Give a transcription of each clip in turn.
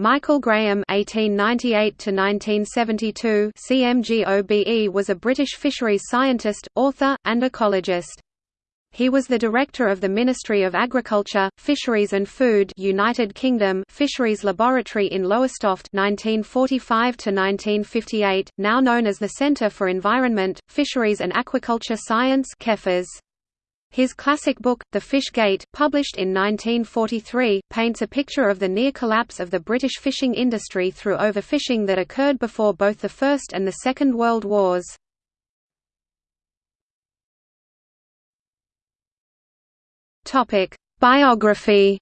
Michael Graham (1898–1972) CMGOBE was a British fisheries scientist, author, and ecologist. He was the director of the Ministry of Agriculture, Fisheries and Food United Kingdom Fisheries Laboratory in Lowestoft 1945 1958, now known as the Centre for Environment, Fisheries and Aquaculture Science (CEFAS). His classic book, The Fish Gate, published in 1943, paints a picture of the near collapse of the British fishing industry through overfishing that occurred before both the First and the Second World Wars. Biography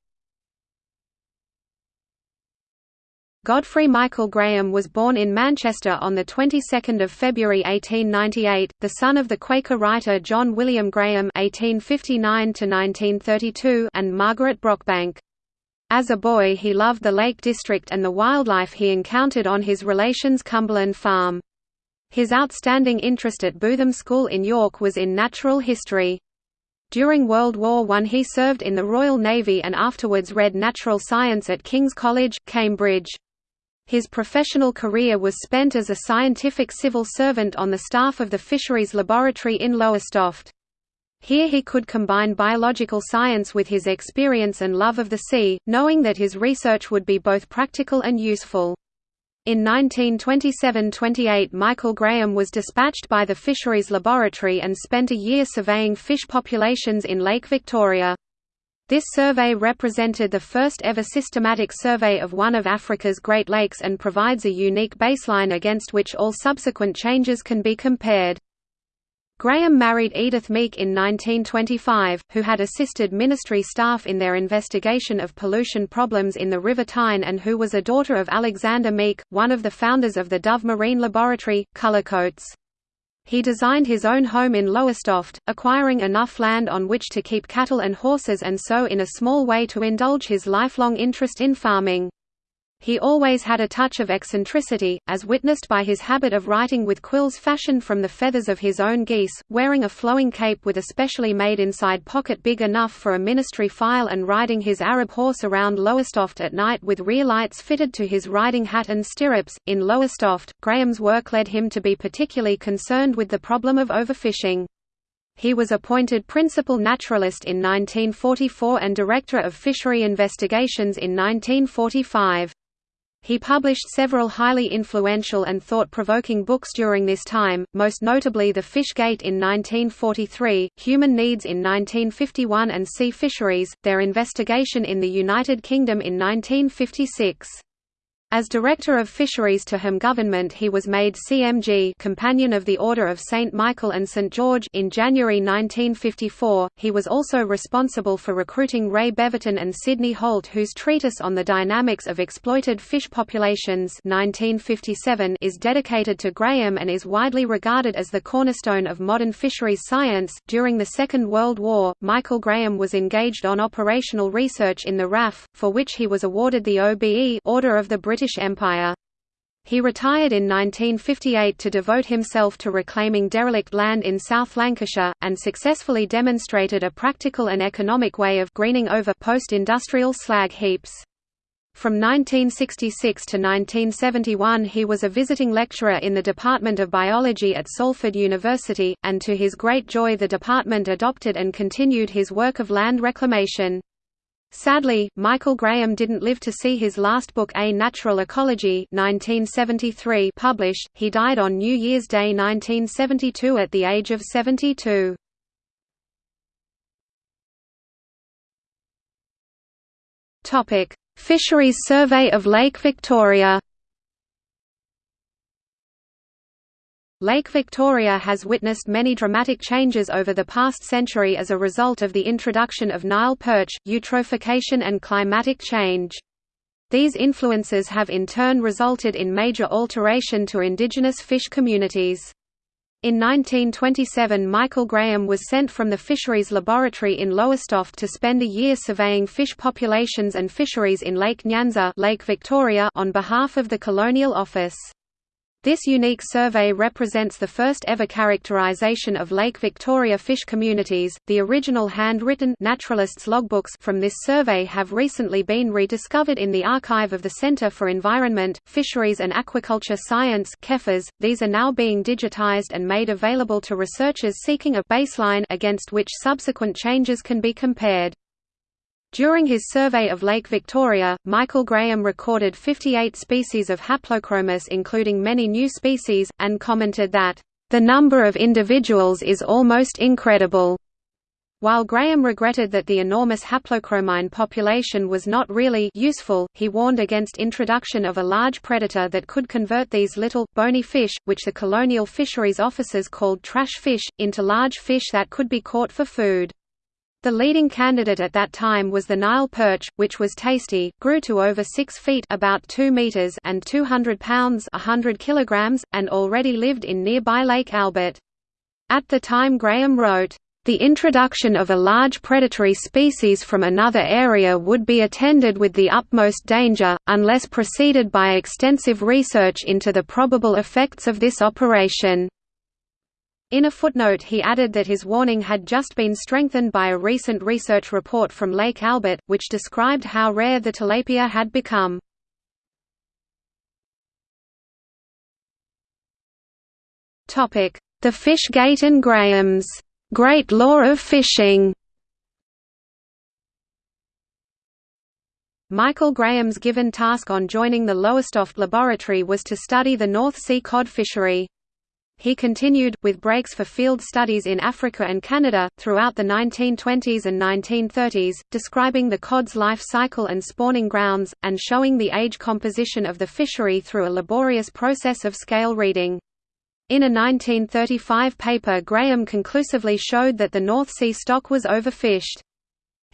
Godfrey Michael Graham was born in Manchester on the 22nd of February 1898, the son of the Quaker writer John William Graham (1859–1932) and Margaret Brockbank. As a boy, he loved the Lake District and the wildlife he encountered on his relation's Cumberland farm. His outstanding interest at Bootham School in York was in natural history. During World War I he served in the Royal Navy and afterwards read natural science at King's College, Cambridge. His professional career was spent as a scientific civil servant on the staff of the Fisheries Laboratory in Lowestoft. Here he could combine biological science with his experience and love of the sea, knowing that his research would be both practical and useful. In 1927–28 Michael Graham was dispatched by the Fisheries Laboratory and spent a year surveying fish populations in Lake Victoria. This survey represented the first ever systematic survey of one of Africa's Great Lakes and provides a unique baseline against which all subsequent changes can be compared. Graham married Edith Meek in 1925, who had assisted ministry staff in their investigation of pollution problems in the River Tyne and who was a daughter of Alexander Meek, one of the founders of the Dove Marine Laboratory, Cullercoats. He designed his own home in Lowestoft, acquiring enough land on which to keep cattle and horses and so in a small way to indulge his lifelong interest in farming. He always had a touch of eccentricity, as witnessed by his habit of writing with quills fashioned from the feathers of his own geese, wearing a flowing cape with a specially made inside pocket big enough for a ministry file and riding his Arab horse around Lowestoft at night with rear lights fitted to his riding hat and stirrups. In Lowestoft, Graham's work led him to be particularly concerned with the problem of overfishing. He was appointed principal naturalist in 1944 and director of fishery investigations in 1945. He published several highly influential and thought-provoking books during this time, most notably The Fish Gate in 1943, Human Needs in 1951 and Sea Fisheries, their investigation in the United Kingdom in 1956. As Director of Fisheries to whom government he was made CMG Companion of the Order of St. Michael and St. George in January 1954. He was also responsible for recruiting Ray Beverton and Sidney Holt whose treatise on the dynamics of exploited fish populations 1957 is dedicated to Graham and is widely regarded as the cornerstone of modern fisheries science. During the Second World War, Michael Graham was engaged on operational research in the RAF, for which he was awarded the OBE Order of the British British Empire. He retired in 1958 to devote himself to reclaiming derelict land in South Lancashire, and successfully demonstrated a practical and economic way of greening over post-industrial slag heaps. From 1966 to 1971 he was a visiting lecturer in the Department of Biology at Salford University, and to his great joy the department adopted and continued his work of land reclamation. Sadly, Michael Graham didn't live to see his last book A Natural Ecology 1973 published, he died on New Year's Day 1972 at the age of 72. Fisheries Survey of Lake Victoria Lake Victoria has witnessed many dramatic changes over the past century as a result of the introduction of Nile perch, eutrophication and climatic change. These influences have in turn resulted in major alteration to indigenous fish communities. In 1927 Michael Graham was sent from the Fisheries Laboratory in Lowestoft to spend a year surveying fish populations and fisheries in Lake Nyanza Lake Victoria on behalf of the Colonial Office. This unique survey represents the first ever characterization of Lake Victoria fish communities. The original handwritten naturalists' logbooks from this survey have recently been rediscovered in the archive of the Centre for Environment, Fisheries and Aquaculture Science (CEFAS). These are now being digitized and made available to researchers seeking a baseline against which subsequent changes can be compared. During his survey of Lake Victoria, Michael Graham recorded 58 species of Haplochromis including many new species, and commented that, "...the number of individuals is almost incredible." While Graham regretted that the enormous haplochromine population was not really useful, he warned against introduction of a large predator that could convert these little, bony fish, which the colonial fisheries officers called trash fish, into large fish that could be caught for food. The leading candidate at that time was the Nile perch, which was tasty, grew to over 6 feet about 2 meters and 200 pounds 100 kilograms, and already lived in nearby Lake Albert. At the time Graham wrote, "...the introduction of a large predatory species from another area would be attended with the utmost danger, unless preceded by extensive research into the probable effects of this operation." In a footnote he added that his warning had just been strengthened by a recent research report from Lake Albert, which described how rare the tilapia had become. The Fish Gate and Graham's Great Law of Fishing Michael Graham's given task on joining the Lowestoft laboratory was to study the North Sea cod fishery. He continued, with breaks for field studies in Africa and Canada, throughout the 1920s and 1930s, describing the cod's life cycle and spawning grounds, and showing the age composition of the fishery through a laborious process of scale reading. In a 1935 paper Graham conclusively showed that the North Sea stock was overfished.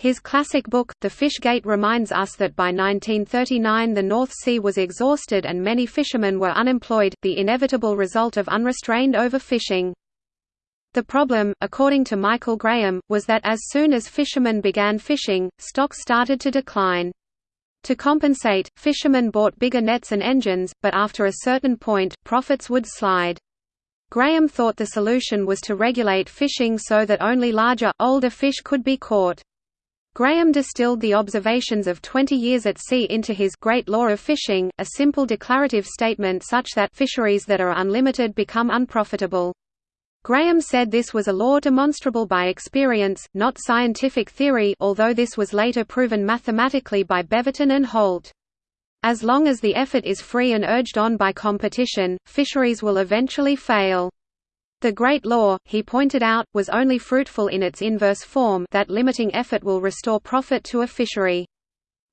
His classic book, The Fish Gate reminds us that by 1939 the North Sea was exhausted and many fishermen were unemployed, the inevitable result of unrestrained overfishing. The problem, according to Michael Graham, was that as soon as fishermen began fishing, stocks started to decline. To compensate, fishermen bought bigger nets and engines, but after a certain point, profits would slide. Graham thought the solution was to regulate fishing so that only larger, older fish could be caught. Graham distilled the observations of 20 years at sea into his Great Law of Fishing, a simple declarative statement such that fisheries that are unlimited become unprofitable. Graham said this was a law demonstrable by experience, not scientific theory although this was later proven mathematically by Beverton and Holt. As long as the effort is free and urged on by competition, fisheries will eventually fail. The Great Law, he pointed out, was only fruitful in its inverse form that limiting effort will restore profit to a fishery.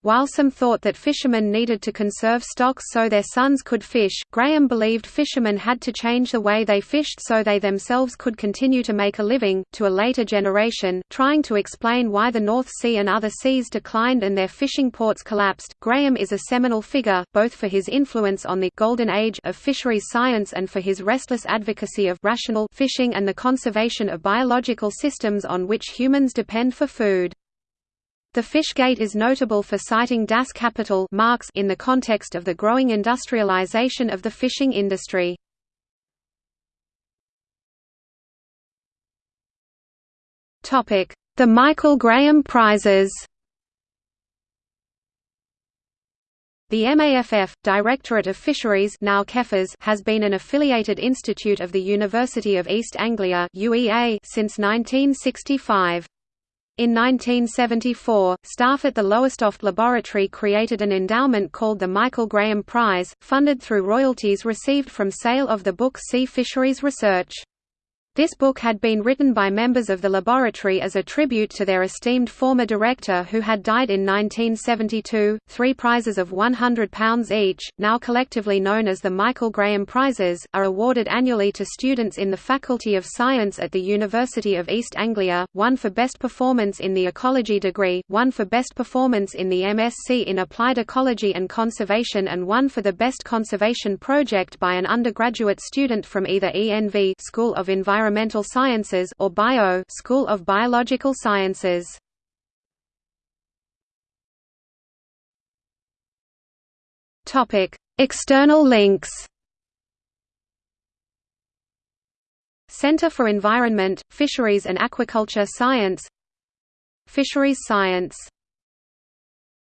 While some thought that fishermen needed to conserve stocks so their sons could fish, Graham believed fishermen had to change the way they fished so they themselves could continue to make a living. To a later generation, trying to explain why the North Sea and other seas declined and their fishing ports collapsed, Graham is a seminal figure, both for his influence on the golden age of fisheries science and for his restless advocacy of rational fishing and the conservation of biological systems on which humans depend for food. The Fishgate is notable for citing Das Kapital Marx in the context of the growing industrialization of the fishing industry. The Michael Graham Prizes The MAFF, Directorate of Fisheries now CEFAS, has been an affiliated institute of the University of East Anglia UEA since 1965. In 1974, staff at the Lowestoft Laboratory created an endowment called the Michael Graham Prize, funded through royalties received from sale of the book Sea Fisheries Research. This book had been written by members of the laboratory as a tribute to their esteemed former director who had died in 1972. Three prizes of £100 each, now collectively known as the Michael Graham Prizes, are awarded annually to students in the Faculty of Science at the University of East Anglia, one for Best Performance in the Ecology degree, one for Best Performance in the MSc in Applied Ecology and Conservation and one for the Best Conservation Project by an undergraduate student from either ENV School of Environment Environmental Sciences or Bio School of Biological Sciences. Topic: External links. Center for Environment, Fisheries and Aquaculture Science Fisheries Science